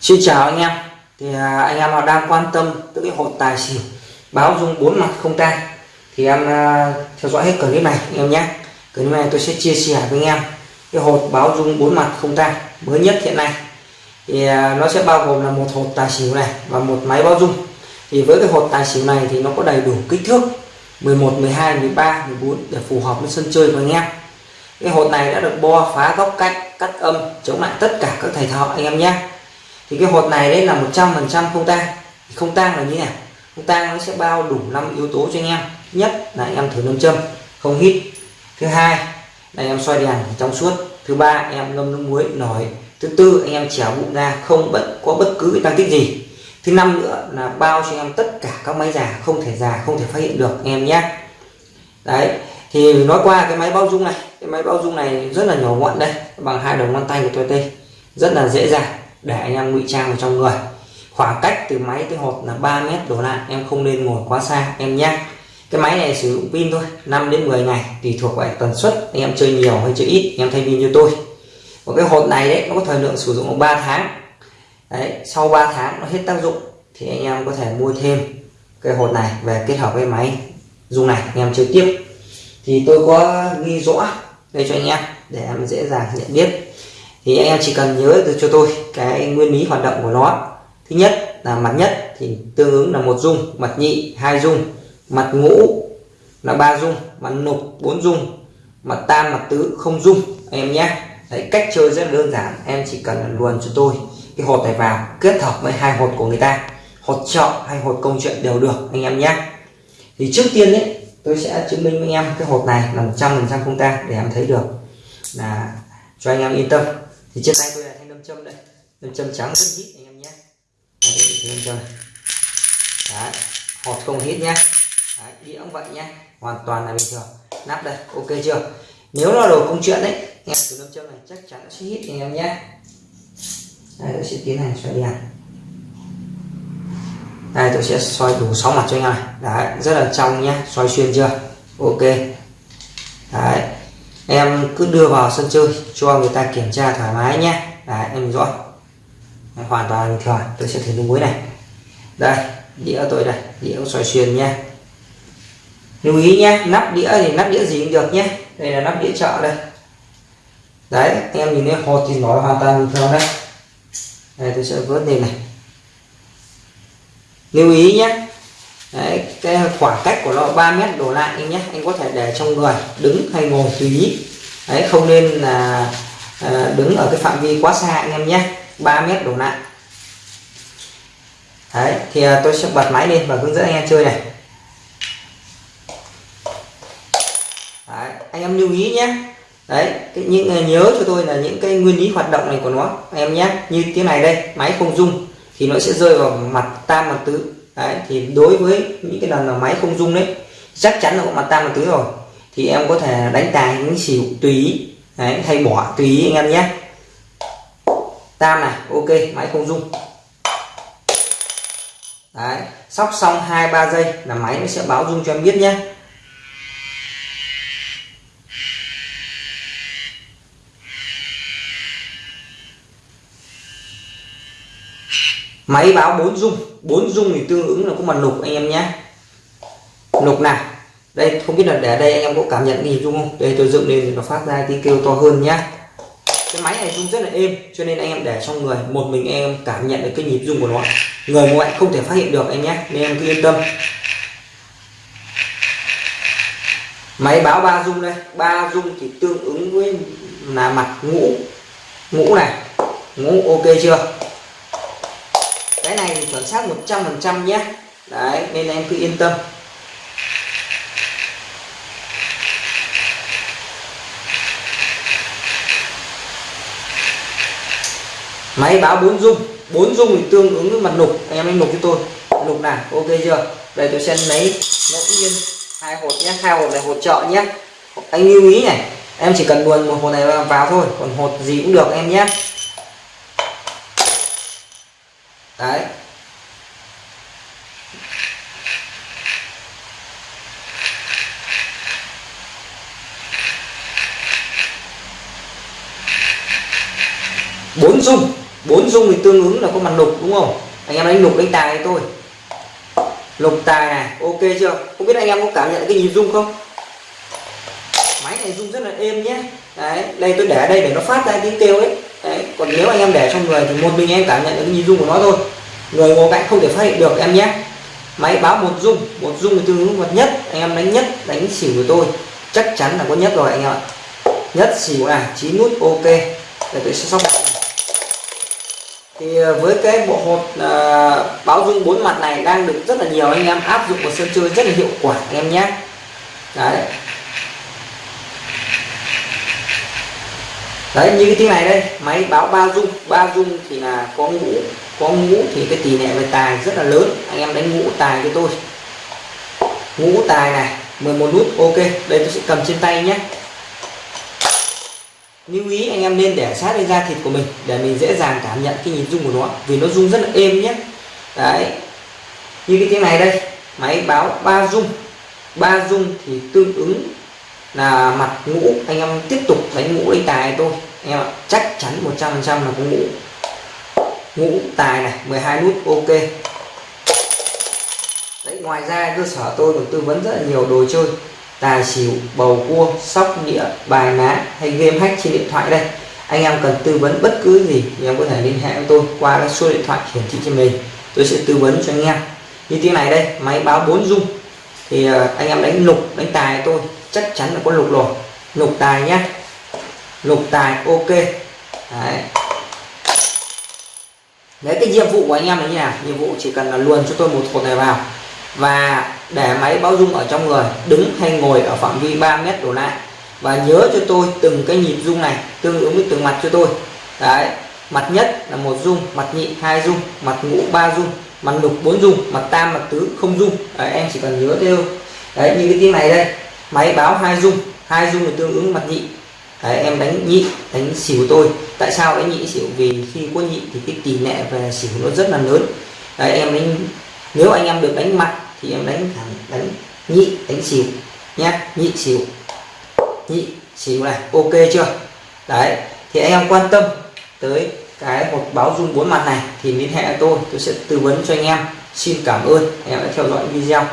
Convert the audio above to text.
Xin chào anh em. Thì à, anh em nào đang quan tâm tới cái hột tài xỉu, báo dung bốn mặt không tay thì em à, theo dõi hết clip này anh em nhé. Clip này tôi sẽ chia sẻ với anh em cái hột báo dung bốn mặt không tay mới nhất hiện nay. Thì à, nó sẽ bao gồm là một hột tài xỉu này và một máy báo dung. Thì với cái hột tài xỉu này thì nó có đầy đủ kích thước 11 12 13 14 để phù hợp với sân chơi của anh em. Cái hột này đã được bo, phá, góc cạnh, cắt âm, chống lại tất cả các thầy thợ anh em nhé thì cái hột này đấy là 100 phần trăm không tang. Không tang là như này không tang nó sẽ bao đủ năm yếu tố cho anh em. Nhất là anh em thử nâm châm, không hít. Thứ hai là anh em xoay đèn trong suốt. Thứ ba, anh em ngâm nước muối nổi thứ tư, anh em chèo bụng ra, không bất có bất cứ cái tăng tích gì. Thứ năm nữa là bao cho anh em tất cả các máy già, không thể già, không thể phát hiện được, anh em nhé. Đấy, thì nói qua cái máy bao dung này. Cái máy bao dung này rất là nhỏ gọn đây, bằng hai đầu ngón tay của tôi đây rất là dễ dàng để anh em ngụy trang vào trong người. Khoảng cách từ máy tới hộp là 3 mét đổ lại, em không nên ngồi quá xa, em nhé. Cái máy này sử dụng pin thôi 5 đến 10 ngày, tùy thuộc vào tần suất, anh em chơi nhiều hay chơi ít, anh em thay pin như tôi. Và cái hộp này đấy, nó có thời lượng sử dụng 3 tháng. Đấy, sau 3 tháng nó hết tác dụng, thì anh em có thể mua thêm cái hộp này về kết hợp với máy dùng này, anh em chơi tiếp. Thì tôi có ghi rõ đây cho anh em, để em dễ dàng nhận biết. Thì anh em chỉ cần nhớ được cho tôi cái nguyên lý hoạt động của nó. Thứ nhất là mặt nhất thì tương ứng là một dung, mặt nhị hai dung, mặt ngũ là ba dung, mặt nục bốn dung, mặt tam, mặt tứ không dung. Em nhé. Đấy, cách chơi rất đơn giản. Em chỉ cần luồn cho tôi cái hột này vào, kết hợp với hai hột của người ta. Hột chọn hay hột công chuyện đều được, anh em nhé. Thì trước tiên đấy tôi sẽ chứng minh với anh em cái hột này là 100% không ta để em thấy được. Là cho anh em yên tâm. Thì trên tay tôi là thanh nâm châm đây nâm châm trắng rất hít anh em nhé. Nâm châm đấy hột không hít nhé đấy, đĩa cũng vậy nhé hoàn toàn là bình thường. Nắp đây ok chưa? Nếu là đồ công chuyện đấy nghe từ nâm châm này chắc chắn sẽ hít anh em nhé. Đây tôi sẽ tiến hành xoay đèn. Đây tôi sẽ xoay đủ sáu mặt cho anh em này. Đấy rất là trong nhé xoay xuyên chưa? Ok. Đấy em cứ đưa vào sân chơi cho người ta kiểm tra thoải mái nhé đấy em rõ hoàn toàn bình thường tôi sẽ thử nước muối này. Đây đĩa tôi đây. Đĩa xoay xuyên nhé. Lưu ý nhé nắp đĩa thì nắp đĩa gì cũng được nhé. Đây là nắp đĩa chợ đây. Đấy em nhìn thấy hột thì nó hoàn toàn bình thường đấy đây tôi sẽ vớt lên này. Lưu ý nhé. Đấy, cái khoảng cách của nó 3 mét đổ lại anh nhé. Anh có thể để trong người đứng hay ngồi tùy ý. Đấy không nên là à, đứng ở cái phạm vi quá xa anh em nhé. 3 mét đổ lại đấy thì à, tôi sẽ bật máy lên và hướng dẫn anh em chơi này. Đấy, anh em lưu ý nhé. Đấy cái, những à, nhớ cho tôi là những cái nguyên lý hoạt động này của nó anh em nhé. Như thế này đây máy không dung thì nó sẽ rơi vào mặt tam mặt tứ. Đấy thì đối với những cái lần mà máy không dung đấy chắc chắn là có mặt tam mặt tứ rồi. Thì em có thể đánh tài những xỉu tùy ý. Đấy, hay bỏ tùy ý anh em nhé tam này ok máy không rung. đấy sóc xong hai ba giây là máy nó sẽ báo rung cho em biết nhé máy báo bốn rung, bốn rung thì tương ứng là có mặt lục anh em nhé lục nào? Đây không biết là để đây anh em có cảm nhận gì rung không? Đây tôi dựng lên thì nó phát ra tiếng kêu to hơn nhá cái máy này rung rất là êm, cho nên anh em để trong người, một mình em cảm nhận được cái nhịp rung của nó. Người ngoại không thể phát hiện được anh nhé, nên em cứ yên tâm. Máy báo ba rung đây, ba rung thì tương ứng với là mặt ngũ ngũ này, ngũ ok chưa? Cái này thì chuẩn xác 100 phần trăm nhé. Đấy, nên em cứ yên tâm. Máy báo bốn dung. Bốn dung thì tương ứng với mặt nục. Anh em anh nục cho tôi. Nục nào? Ok chưa? Đây, tôi sẽ lấy ngẫu nhiên hai hột nhé. Hai hột này hột trợ nhé. Anh lưu ý này, em chỉ cần luồn một hột này vào thôi. Còn hột gì cũng được em nhé. Đấy. Bốn dung bốn dung thì tương ứng là có mặt lục đúng không? Anh em đánh lục đánh tài thôi, tôi lục tài này ok chưa? Không biết anh em có cảm nhận cái nhịp rung không? Máy này rung rất là êm nhé. Đấy đây tôi để ở đây để nó phát ra tiếng kêu ấy. Đấy còn nếu anh em để trong người thì một mình em cảm nhận được cái nhịp rung của nó thôi. Người ngồi cạnh không thể phát hiện được em nhé. Máy báo một rung một rung thì tương ứng vật nhất. Anh em đánh nhất đánh xỉu của tôi. Chắc chắn là có nhất rồi anh em ạ. Nhất xỉu à, chín nút ok. Để tôi sẽ sóc thì ờ, với cái bộ hột uh, báo dung bốn mặt này đang được rất là nhiều anh em áp dụng vào sân chơi rất là hiệu quả anh em nhé. Đấy. Đấy như cái tiếng này đây máy báo ba dung. Ba dung thì là có ngũ có ngũ thì cái tỷ lệ về tài rất là lớn. Anh em đánh ngũ tài cho tôi. Ngũ tài này 11 nút ok. Đây tôi sẽ cầm trên tay nhé lưu ý anh em nên để sát lên da thịt của mình để mình dễ dàng cảm nhận cái nhịp rung của nó, vì nó rung rất là êm nhé. Đấy. Như cái tiếng này đây, máy báo ba rung ba rung thì tương ứng là mặt ngũ. Anh em tiếp tục đánh ngũ đánh tài tôi anh em ạ, chắc chắn 100 phần trăm là có ngũ. Ngũ tài này 12 nút, ok. Đấy, ngoài ra cơ sở tôi còn tư vấn rất là nhiều đồ chơi tài xỉu bầu cua sóc đĩa bài má hay game hack trên điện thoại đây. Anh em cần tư vấn bất cứ gì thì em có thể liên hệ với tôi qua cái số điện thoại hiển thị trên mình tôi sẽ tư vấn cho anh em. Như tiếng này đây, máy báo 4 dung thì ờ, anh em đánh lục, đánh tài tôi, chắc chắn là có lục rồi. Lục tài nhé lục tài, ok. Đấy. Đấy, cái nhiệm vụ của anh em là như nào? Nhiệm vụ chỉ cần là luồn cho tôi một hộp này vào. Và để máy báo rung ở trong người đứng hay ngồi ở phạm vi 3 mét đổ lại. Và nhớ cho tôi từng cái nhịp rung này tương ứng với từng mặt cho tôi. Đấy mặt nhất là một rung mặt nhị hai rung mặt ngũ ba rung mặt lục bốn rung mặt tam mặt tứ không rung. Đấy, em chỉ cần nhớ theo đấy như cái tiếng này đây máy báo hai rung hai rung là tương ứng mặt nhị. Đấy, em đánh nhị đánh xỉu tôi. Tại sao đánh nhị xỉu? Vì khi có nhị thì cái tỷ lệ về xỉu nó rất là lớn. Đấy, em đánh nếu anh em được đánh mặt thì em đánh thẳng đánh nhị, đánh xỉu nhé nhị xỉu nhị xỉu này, ok chưa? Đấy, thì anh em quan tâm tới cái một báo rung bốn mặt này thì liên hệ tôi tôi sẽ tư vấn cho anh em. Xin cảm ơn anh em đã theo dõi video.